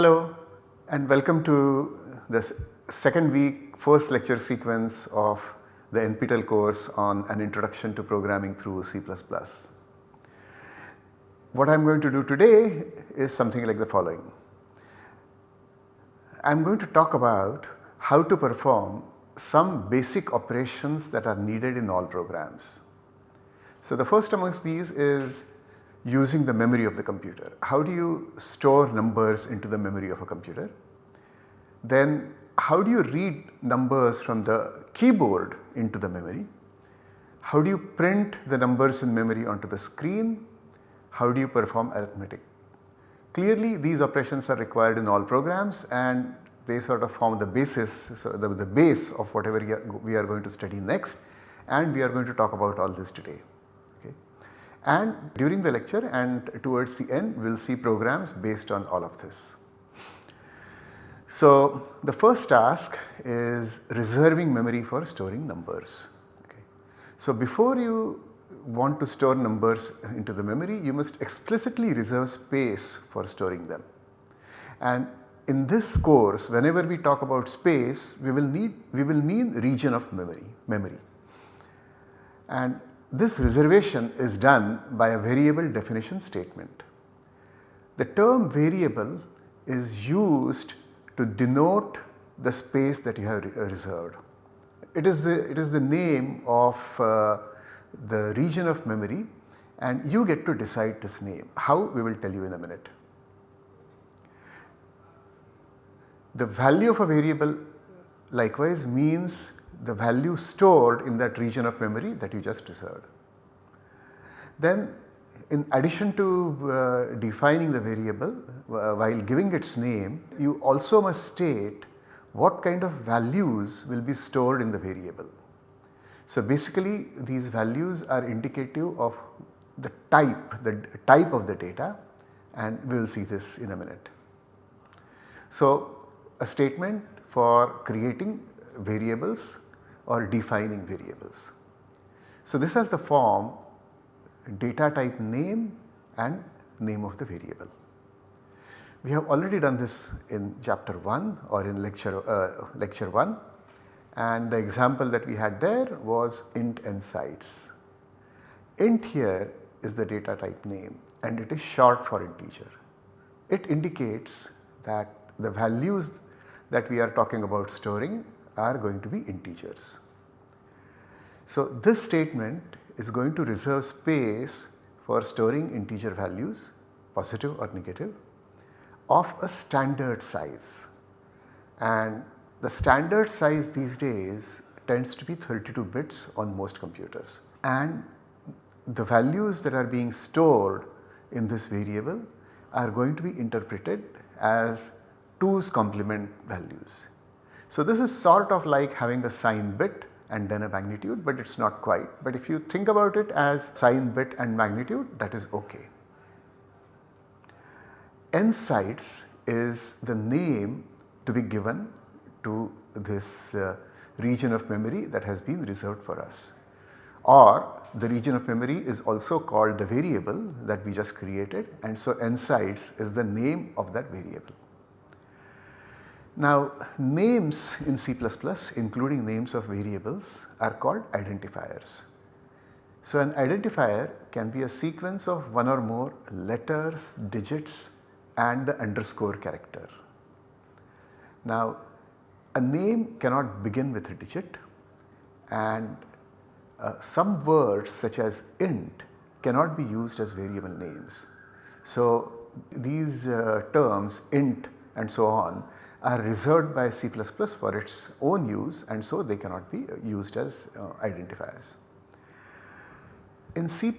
Hello and welcome to the second week first lecture sequence of the NPTEL course on an introduction to programming through C++. What I am going to do today is something like the following. I am going to talk about how to perform some basic operations that are needed in all programs. So the first amongst these is using the memory of the computer. How do you store numbers into the memory of a computer? Then how do you read numbers from the keyboard into the memory? How do you print the numbers in memory onto the screen? How do you perform arithmetic? Clearly these operations are required in all programs and they sort of form the basis, so the, the base of whatever we are going to study next and we are going to talk about all this today. And during the lecture and towards the end we will see programs based on all of this. So the first task is reserving memory for storing numbers. Okay. So before you want to store numbers into the memory you must explicitly reserve space for storing them. And in this course whenever we talk about space we will need we will mean region of memory memory. And this reservation is done by a variable definition statement. The term variable is used to denote the space that you have reserved. It is the, it is the name of uh, the region of memory and you get to decide this name. How we will tell you in a minute. The value of a variable likewise means the value stored in that region of memory that you just reserved. Then in addition to uh, defining the variable uh, while giving its name you also must state what kind of values will be stored in the variable. So basically these values are indicative of the type, the type of the data and we will see this in a minute. So a statement for creating variables or defining variables. So this has the form data type name and name of the variable. We have already done this in chapter 1 or in lecture, uh, lecture 1 and the example that we had there was int nsides. int here is the data type name and it is short for integer. It indicates that the values that we are talking about storing are going to be integers. So this statement is going to reserve space for storing integer values positive or negative of a standard size and the standard size these days tends to be 32 bits on most computers and the values that are being stored in this variable are going to be interpreted as 2's complement values. So this is sort of like having a sign bit and then a magnitude but it is not quite. But if you think about it as sign bit and magnitude that is ok. nsides is the name to be given to this uh, region of memory that has been reserved for us or the region of memory is also called the variable that we just created and so nsides is the name of that variable. Now names in C++ including names of variables are called identifiers. So an identifier can be a sequence of one or more letters, digits and the underscore character. Now a name cannot begin with a digit and uh, some words such as int cannot be used as variable names. So these uh, terms int and so on are reserved by C++ for its own use and so they cannot be used as uh, identifiers. In C++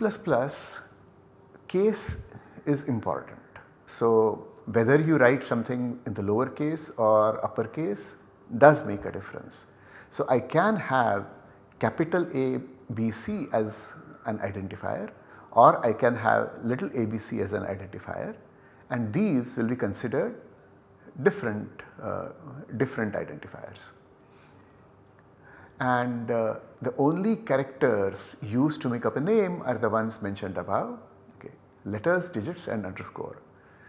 case is important. So whether you write something in the lower case or upper case does make a difference. So I can have capital A B C as an identifier or I can have little abc as an identifier and these will be considered different, uh, different identifiers. And uh, the only characters used to make up a name are the ones mentioned above okay, letters, digits and underscore.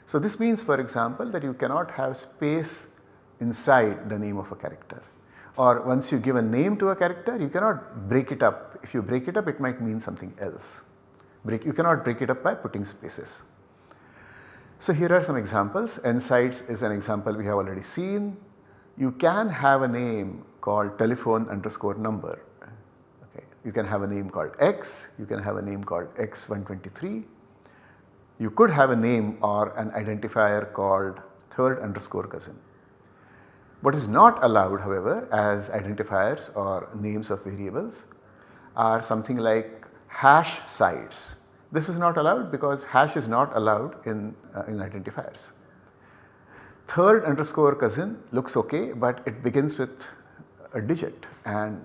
So this means for example that you cannot have space inside the name of a character or once you give a name to a character you cannot break it up. If you break it up it might mean something else. Break, you cannot break it up by putting spaces. So here are some examples. NSIDES is an example we have already seen. You can have a name called telephone underscore number. Okay. You can have a name called X, you can have a name called X123. You could have a name or an identifier called third underscore cousin. What is not allowed however as identifiers or names of variables are something like hash sides. This is not allowed because hash is not allowed in, uh, in identifiers. Third underscore cousin looks okay but it begins with a digit and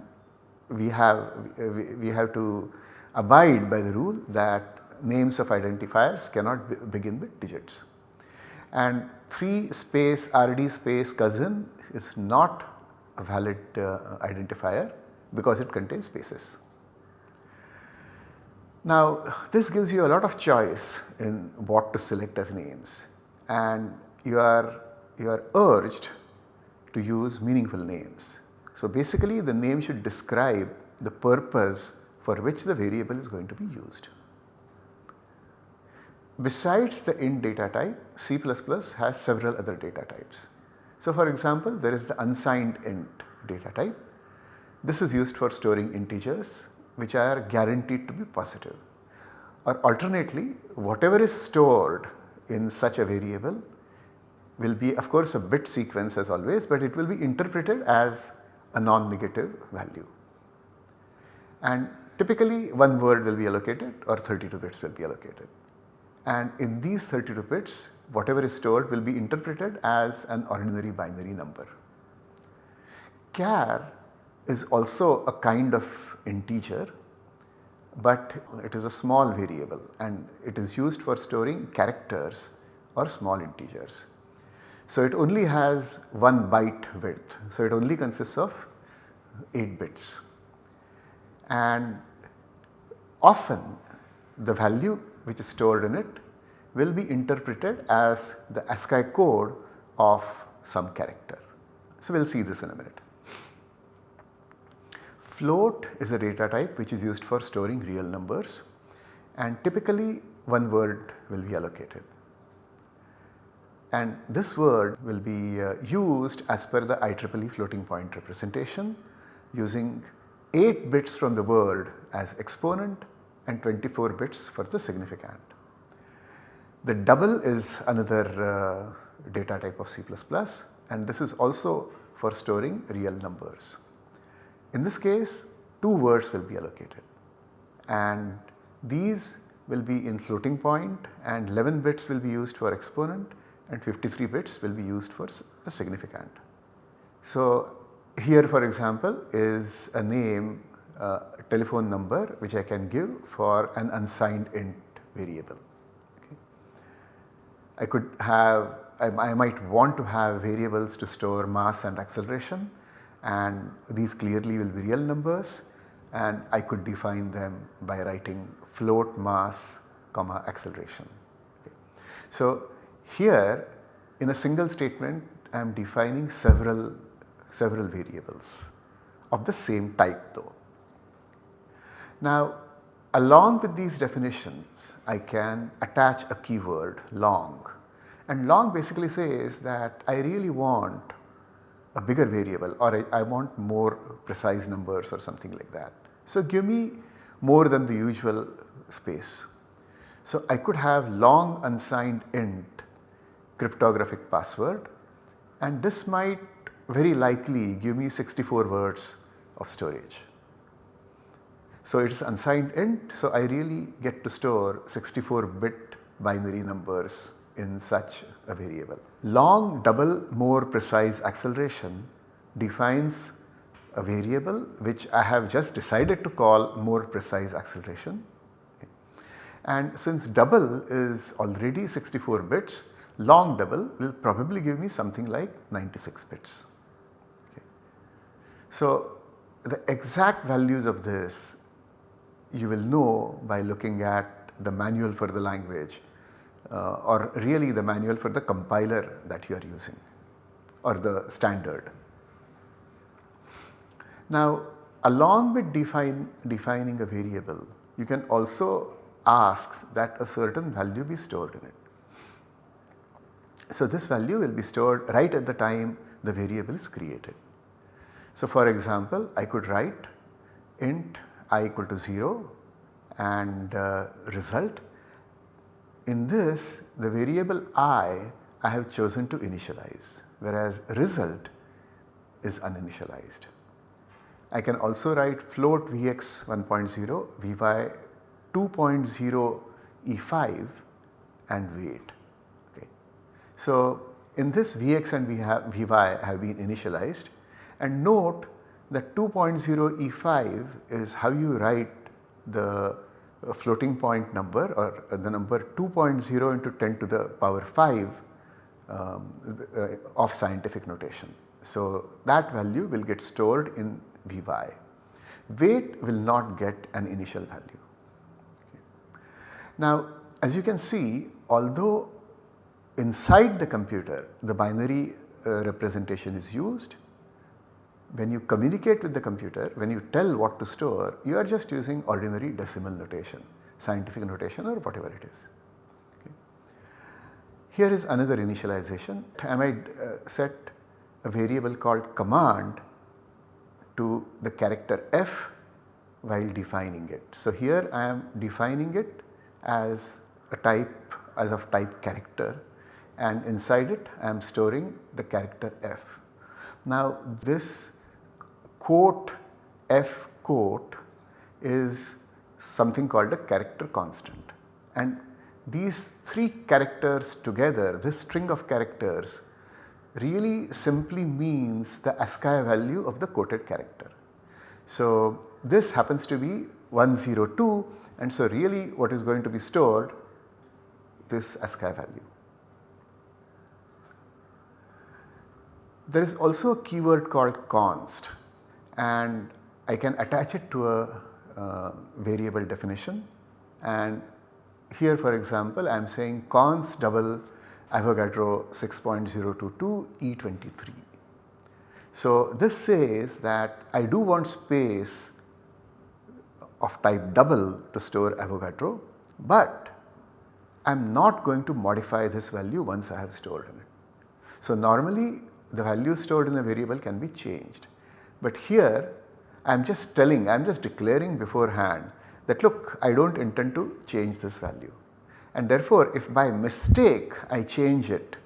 we have, we, we have to abide by the rule that names of identifiers cannot be begin with digits. And 3 space RD space cousin is not a valid uh, identifier because it contains spaces. Now this gives you a lot of choice in what to select as names and you are, you are urged to use meaningful names. So basically the name should describe the purpose for which the variable is going to be used. Besides the int data type, C++ has several other data types. So for example, there is the unsigned int data type. This is used for storing integers which are guaranteed to be positive. Or alternately, whatever is stored in such a variable will be of course a bit sequence as always, but it will be interpreted as a non-negative value. And typically one word will be allocated or 32 bits will be allocated. And in these 32 bits whatever is stored will be interpreted as an ordinary binary number. Char is also a kind of integer but it is a small variable and it is used for storing characters or small integers. So it only has 1 byte width. So it only consists of 8 bits and often the value which is stored in it will be interpreted as the ASCII code of some character. So we will see this in a minute. Float is a data type which is used for storing real numbers and typically one word will be allocated. And this word will be uh, used as per the IEEE floating point representation using 8 bits from the word as exponent and 24 bits for the significant. The double is another uh, data type of C++ and this is also for storing real numbers. In this case 2 words will be allocated and these will be in floating point and 11 bits will be used for exponent and 53 bits will be used for the significant. So here for example is a name uh, telephone number which I can give for an unsigned int variable. I could have I, I, might want to have variables to store mass and acceleration and these clearly will be real numbers and I could define them by writing float mass comma acceleration. Okay. So here in a single statement I am defining several several variables of the same type though. Now Along with these definitions I can attach a keyword long and long basically says that I really want a bigger variable or I, I, want more precise numbers or something like that. So give me more than the usual space. So I could have long unsigned int cryptographic password and this might very likely give me 64 words of storage. So it is unsigned int so I really get to store 64 bit binary numbers in such a variable. Long double more precise acceleration defines a variable which I have just decided to call more precise acceleration. And since double is already 64 bits, long double will probably give me something like 96 bits. Okay. So the exact values of this you will know by looking at the manual for the language uh, or really the manual for the compiler that you are using or the standard. Now along with define, defining a variable you can also ask that a certain value be stored in it. So this value will be stored right at the time the variable is created. So for example I could write int i equal to 0 and uh, result. In this the variable i I have chosen to initialize whereas result is uninitialized. I can also write float Vx 1.0, Vy 2.0 E5 and weight. Okay. So in this Vx and Vy have been initialized and note that 2.0 E5 is how you write the floating point number or the number 2.0 into 10 to the power 5 um, uh, of scientific notation. So that value will get stored in Vy. Weight will not get an initial value. Okay. Now as you can see although inside the computer the binary uh, representation is used when you communicate with the computer when you tell what to store you are just using ordinary decimal notation scientific notation or whatever it is. Okay. Here is another initialization I might uh, set a variable called command to the character f while defining it. So here I am defining it as a type as of type character and inside it I am storing the character f. Now this quote f quote is something called a character constant and these 3 characters together this string of characters really simply means the ASCII value of the quoted character. So this happens to be 102 and so really what is going to be stored this ASCII value. There is also a keyword called const and I can attach it to a uh, variable definition and here for example I am saying const double Avogadro 6.022 E23. So this says that I do want space of type double to store Avogadro but I am not going to modify this value once I have stored it. So normally the value stored in a variable can be changed but here I am just telling I am just declaring beforehand that look I do not intend to change this value and therefore if by mistake I change it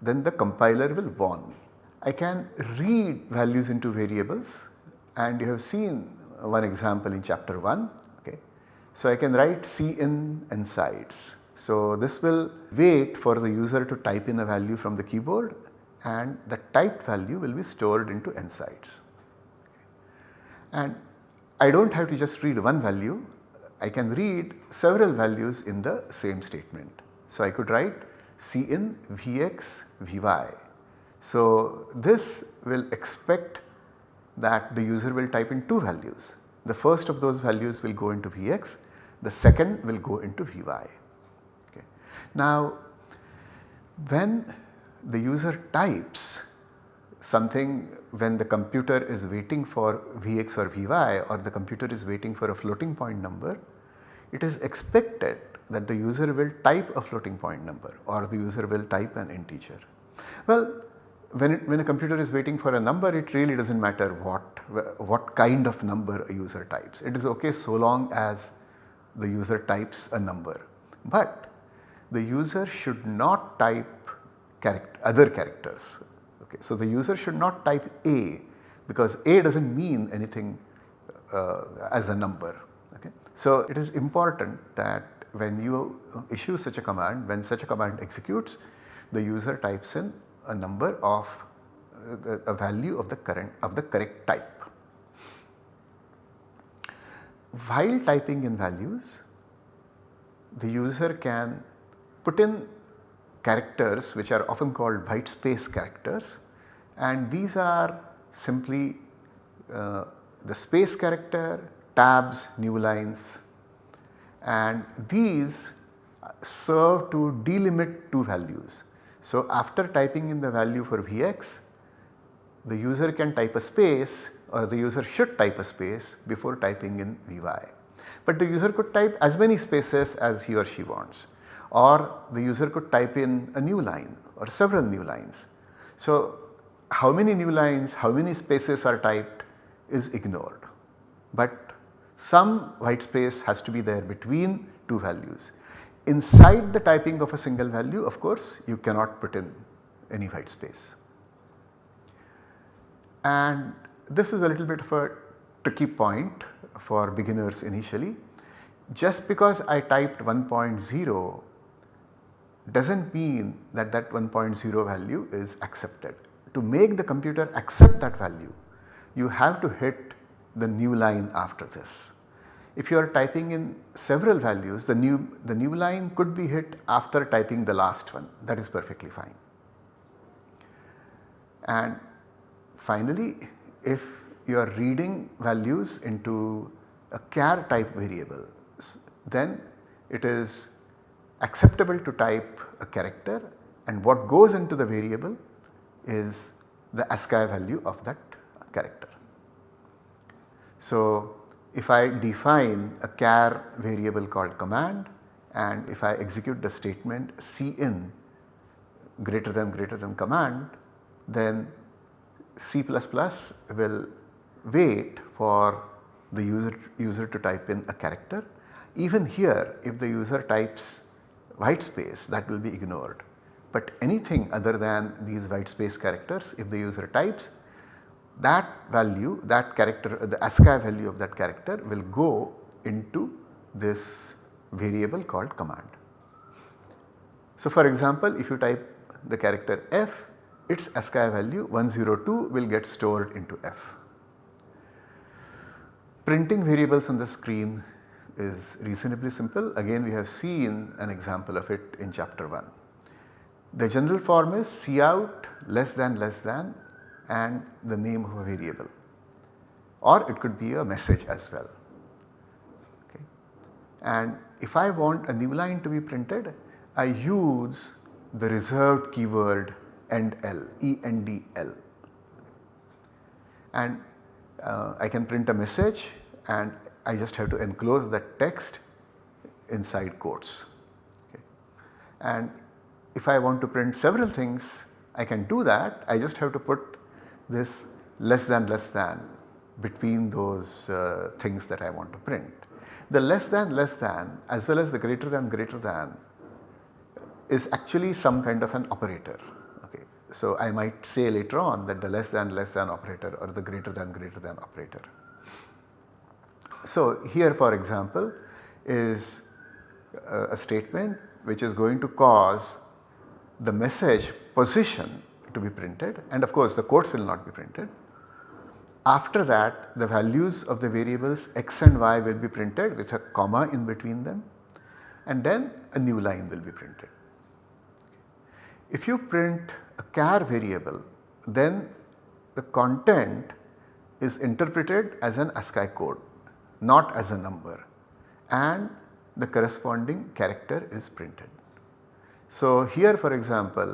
then the compiler will warn me. I can read values into variables and you have seen one example in chapter 1 okay. So I can write cin nsides. So this will wait for the user to type in a value from the keyboard and the typed value will be stored into nsides. And I do not have to just read one value, I can read several values in the same statement. So I could write Cin Vx Vy. So this will expect that the user will type in two values. The first of those values will go into Vx, the second will go into Vy. Okay. Now when the user types something when the computer is waiting for Vx or Vy or the computer is waiting for a floating point number, it is expected that the user will type a floating point number or the user will type an integer. Well when, it, when a computer is waiting for a number it really does not matter what, what kind of number a user types. It is ok so long as the user types a number. But the user should not type character, other characters Okay. So the user should not type A because A does not mean anything uh, as a number. Okay. So it is important that when you issue such a command, when such a command executes, the user types in a number of uh, a value of the current of the correct type. While typing in values, the user can put in characters which are often called white space characters and these are simply uh, the space character, tabs, new lines and these serve to delimit two values. So after typing in the value for Vx, the user can type a space or the user should type a space before typing in Vy. But the user could type as many spaces as he or she wants or the user could type in a new line or several new lines. So how many new lines, how many spaces are typed is ignored. But some white space has to be there between two values. Inside the typing of a single value of course you cannot put in any white space. And this is a little bit of a tricky point for beginners initially. Just because I typed 1.0 does not mean that that 1.0 value is accepted. To make the computer accept that value you have to hit the new line after this. If you are typing in several values the new, the new line could be hit after typing the last one that is perfectly fine. And finally if you are reading values into a char type variable then it is acceptable to type a character and what goes into the variable is the ASCII value of that character. So if I define a char variable called command and if I execute the statement cin greater than greater than command then C++ will wait for the user, user to type in a character. Even here if the user types white space that will be ignored. But anything other than these white space characters if the user types that value that character the ASCII value of that character will go into this variable called command. So for example if you type the character F its ASCII value 102 will get stored into F. Printing variables on the screen is reasonably simple again we have seen an example of it in chapter 1. The general form is cout less than less than and the name of a variable or it could be a message as well. Okay. And if I want a new line to be printed I use the reserved keyword ENDL, E-N-D-L and uh, I can print a message and I just have to enclose that text inside quotes. Okay. And if I want to print several things I can do that I just have to put this less than less than between those uh, things that I want to print. The less than less than as well as the greater than greater than is actually some kind of an operator. Okay. So I might say later on that the less than less than operator or the greater than greater than operator. So here for example is a, a statement which is going to cause the message position to be printed and of course the quotes will not be printed. After that the values of the variables x and y will be printed with a comma in between them and then a new line will be printed. If you print a char variable then the content is interpreted as an ASCII code not as a number and the corresponding character is printed. So here for example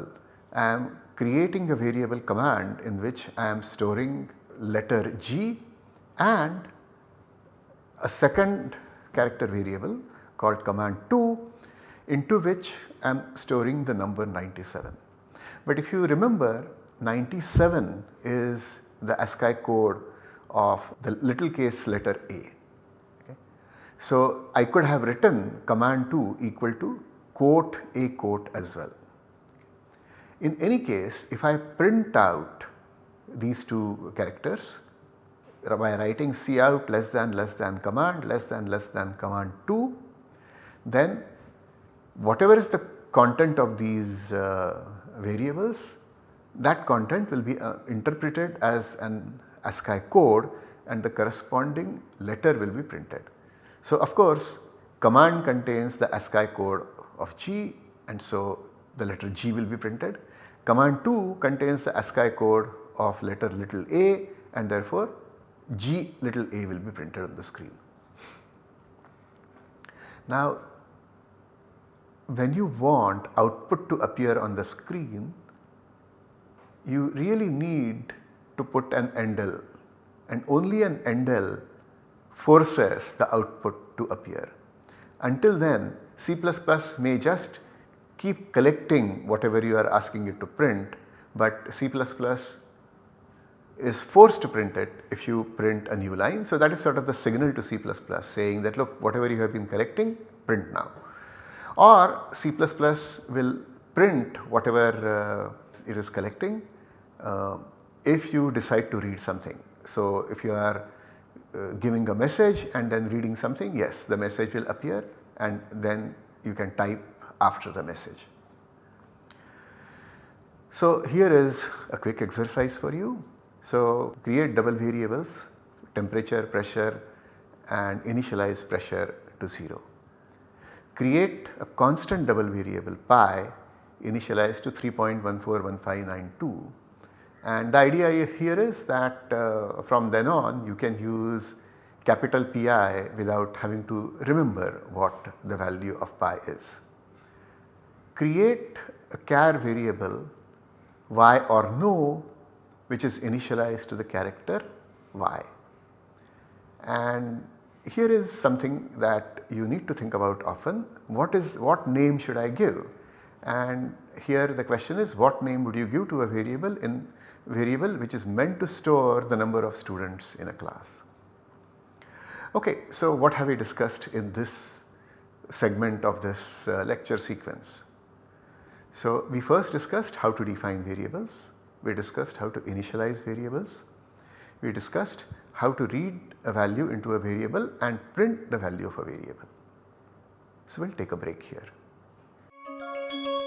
I am creating a variable command in which I am storing letter G and a second character variable called command 2 into which I am storing the number 97. But if you remember 97 is the ASCII code of the little case letter A. So, I could have written command 2 equal to quote a quote as well. In any case if I print out these two characters by writing cout less than less than command less than less than command 2 then whatever is the content of these uh, variables that content will be uh, interpreted as an ASCII code and the corresponding letter will be printed. So of course command contains the ASCII code of G and so the letter G will be printed. Command 2 contains the ASCII code of letter little a and therefore G little a will be printed on the screen. Now when you want output to appear on the screen, you really need to put an endl and only an endl forces the output to appear. Until then C++ may just keep collecting whatever you are asking it to print but C++ is forced to print it if you print a new line. So that is sort of the signal to C++ saying that look whatever you have been collecting print now or C++ will print whatever uh, it is collecting uh, if you decide to read something. So if you are uh, giving a message and then reading something yes the message will appear and then you can type after the message. So here is a quick exercise for you. So create double variables temperature, pressure and initialize pressure to 0. Create a constant double variable pi initialized to 3.141592 and the idea here is that uh, from then on you can use capital Pi without having to remember what the value of pi is. Create a char variable y or no which is initialized to the character y. And here is something that you need to think about often what is what name should I give and here the question is what name would you give to a variable in variable which is meant to store the number of students in a class. Okay, so what have we discussed in this segment of this uh, lecture sequence? So we first discussed how to define variables, we discussed how to initialize variables, we discussed how to read a value into a variable and print the value of a variable. So we will take a break here.